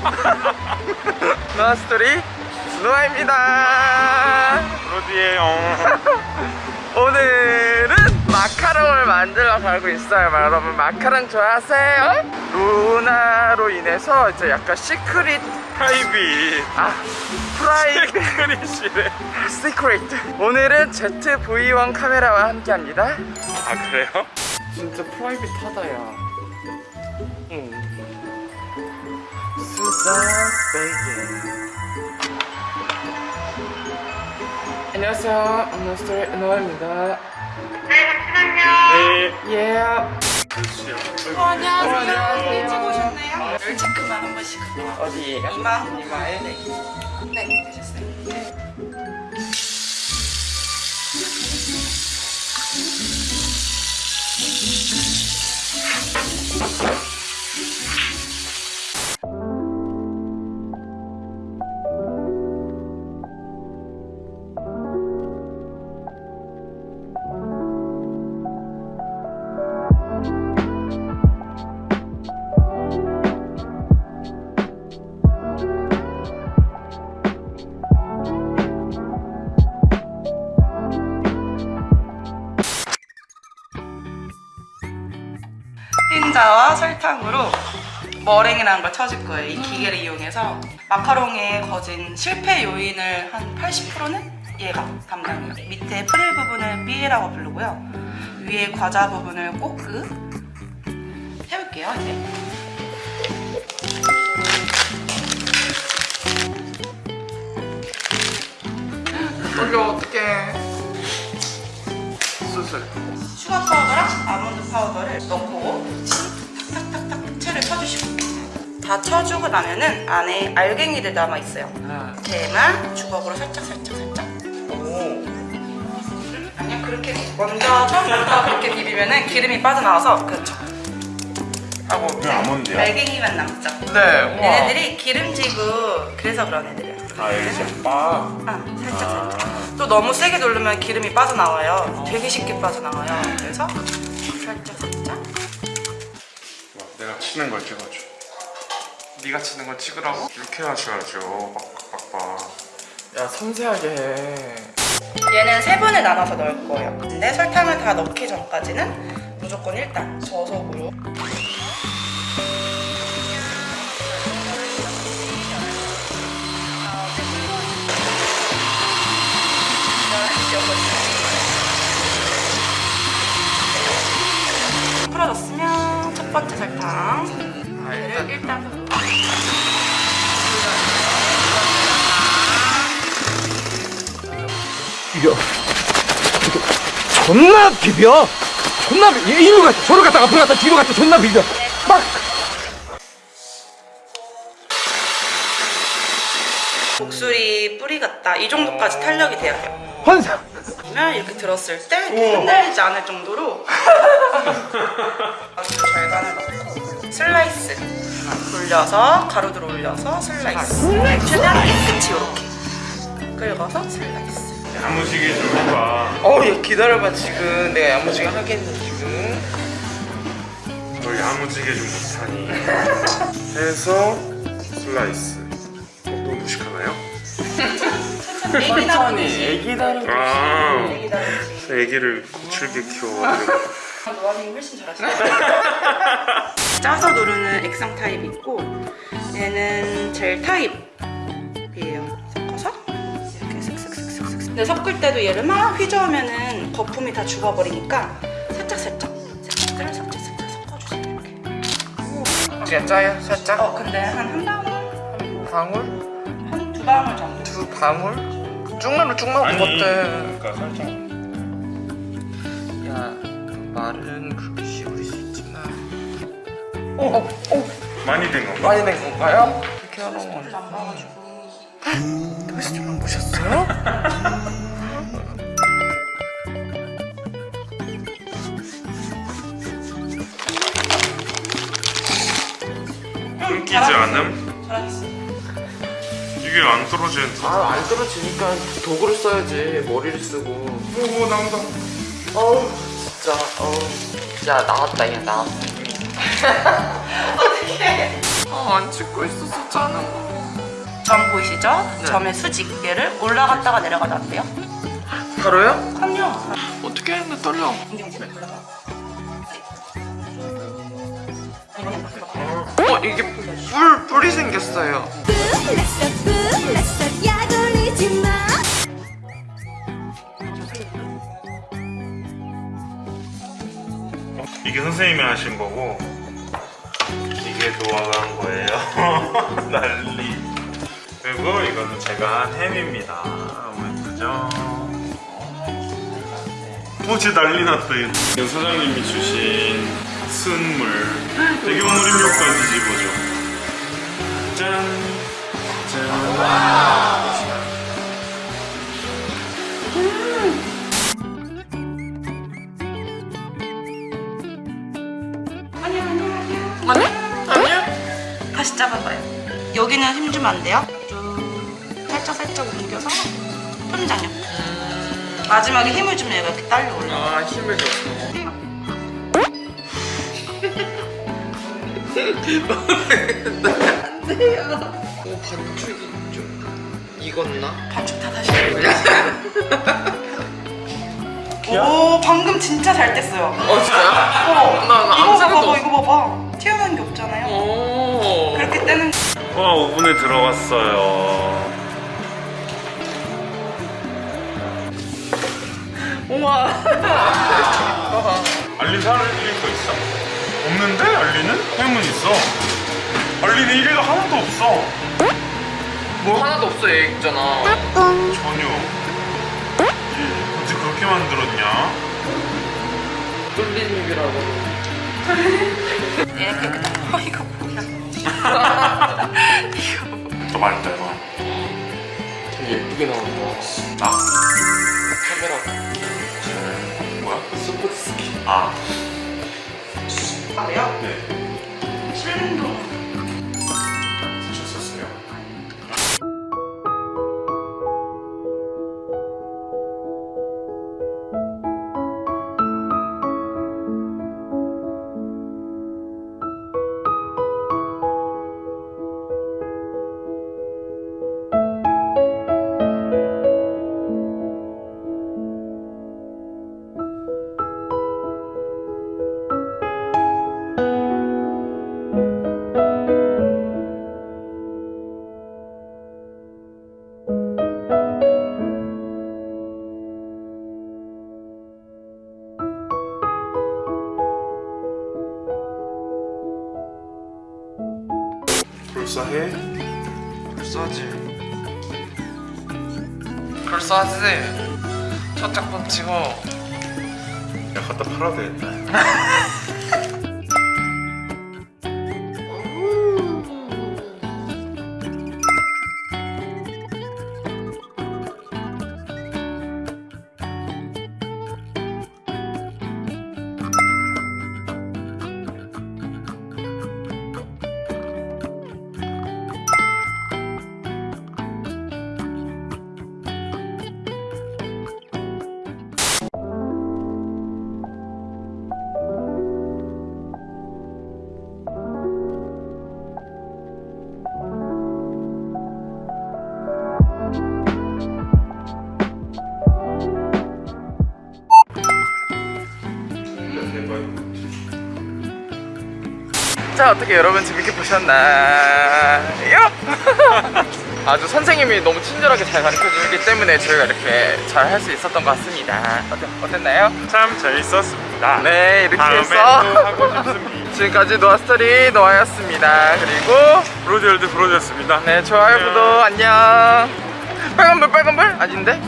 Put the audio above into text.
노아스토리 노아입니다 로디에요. 오늘은 마카롱을 만들어 가고 있어요 여러분 마카롱 좋아하세요? 루나로 인해서 이제 약간 시크릿 프라이빗. 아 프라이빗 크리시래. 시크릿 오늘은 ZV-1 카메라와 함께 합니다 아 그래요? 진짜 프라이빗하다 야 응. 안녕하세요 안녕하세요 노아입니다 네. 예 그렇지요. 어, 안녕하세요. 안녕하세요. 일찍 오셨네요. 열 체크만 한 번씩. 어디에요? 이마. 이마에 네. 네, 되셨어요. 흰 설탕으로 머랭이라는 걸 쳐줄 거예요. 이 기계를 이용해서 마카롱의 거진 실패 요인을 한 80%는 얘가 담당해요. 밑에 프릴 부분을 삐라고 부르고요. 위에 과자 부분을 꼬끄 해볼게요. 이제. 여기 어떡해 다 쳐주고 나면은 안에 알갱이들 남아 있어요. 아, 걔만 주걱으로 살짝 살짝 살짝. 오. 아니야 그렇게 먼저 처음부터 그렇게 비비면은 기름이 빠져나와서 그렇죠. 하고 왜 아몬드야? 알갱이만 남죠. 네 우와. 얘네들이 기름지고 그래서 그런 애들이야. 아 진짜 빠. 아 살짝 살짝. 또 너무 세게 누르면 기름이 빠져나와요. 되게 쉽게 빠져나와요. 그래서 살짝 살짝. 내가 치는 걸 찍어줘. 네가 치는 거 찍으라고? 이렇게 하셔야죠. 빡빡빡빡. 야 섬세하게 해 얘는 세 번을 나눠서 넣을 거예요 근데 설탕을 다 넣기 전까지는 무조건 일단 저속으로 풀어졌으면 첫 번째 설탕 아 일단 비벼. 이렇게 존나 비벼. 존나 비- 이리로 갔다 저로 갔다 앞으로 갔다 뒤로 갔다 존나 비벼. 막. 목소리 뿌리 같다. 이 정도까지 탄력이 돼야 돼요. 환상. 그러면 이렇게 들었을 때 흔들리지 않을 정도로. 아주 절간을 넣고 슬라이스 돌려서 가루들 올려서 슬라이스. 최대한 깨끗이 이렇게 긁어서 슬라이스 야무지게 좀 해봐. 어우 얘 기다려봐 지금 내가 야무지게 하겠네 지금 너 야무지게 좀 못하니. 해서 슬라이스. 어, 너무 무식하나요? 애기 다루듯이 애기 다른 아. 애기 다루듯이 애기를 거칠게 키워가지고. 노아님이 훨씬 잘하시네요 짜서 누르는 액상 타입이 있고 얘는 젤 타입이에요 근데 섞을 때도 얘를 막 휘저으면은 거품이 다 죽어버리니까 살짝살짝 색깔을 살짝살짝 섞어주세요 이렇게 그냥 짜요 살짝 어 근데 한 한 방울? 방울? 한 두 방울 정도 두 방울? 쭉만 쭉만 먹었대 그러니까 살짝. 야 말은 그렇게 쉬울 수 있지만 어? 어? 어? 많이 된 건가? 많이 된 건가요? 이렇게 하는 건안 봐가지고 페스티벌 보셨어요? 끊기지 않음? 이게 안 떨어지는데. 아안 떨어지니까 도구를 써야지 머리를 쓰고 오 나온다. 어우 진짜 어우 야 나왔다 야 나왔다 어떡해 아 안 찍고 있었었잖아 점 보이시죠? 네. 점의 수직 얘를 올라갔다가 내려가다 어때요? 바로요? 그럼요. 어떻게 했는데 떨려 어 이게 뿔 뿔이 생겼어요 이게 선생님이 하신 거고 이게 노아가 한 거예요. 난리. 그리고 이거는 제가 한 햄입니다. 너무 예쁘죠? 어, 진짜 난리 났다. 이거 사장님이 주신 순물. 되게 오므림료까지 집어줘. 짠. 짠. 아니요, 아니요, 아니요. 아니? 아니야? 다시 잡아봐요. 여기는 힘 주면 안 돼요. 쭉 살짝 살짝 옮겨서 손장요. 마지막에 힘을 주면 얘가 이렇게 딸려 올라. 아 힘을 줬어 오 반죽이 좀 익었나? 반죽 다 다시. 오, 방금 진짜 잘 뗐어요. 어 진짜요? 어, 나 아무 이거 봐봐, 없- 이거 봐봐. 튀어나온 게 없잖아요. 오 그렇게 떼는 와, 오븐에 들어갔어요. 우와 알리 살릴 거 있어? 없는데? 알리는? 햄은 있어. 알리는 일회가 하나도 없어. 뭐 하나도 없어 얘 있잖아 전혀. 어떻게 그렇게 만들었냐? 뚫린 입이라고 얘는 깨끗한 거 이거 뭐야? 더 맛있다, 이거. 되게 예쁘게 나온다 아, 카메라 뭐야? 스포츠스키 아, 아래요? 네. 실린도 해? 불쏘지 불쏘지 첫 작품 치고 야, 갖다 팔아도 되겠다. 어떻게 여러분 재밌게 보셨나요? 아주 선생님이 너무 친절하게 잘 가르쳐 주기 때문에 저희가 이렇게 잘 할 수 있었던 것 같습니다 어때, 어땠나요? 참 재밌었습니다. 네 이렇게 해서 또 하고 싶습니다. 지금까지 노아스토리 노아였습니다 그리고 브로디얼드 브로디였습니다. 네 좋아요. 구독 안녕 빨간불 빨간불? 아닌데?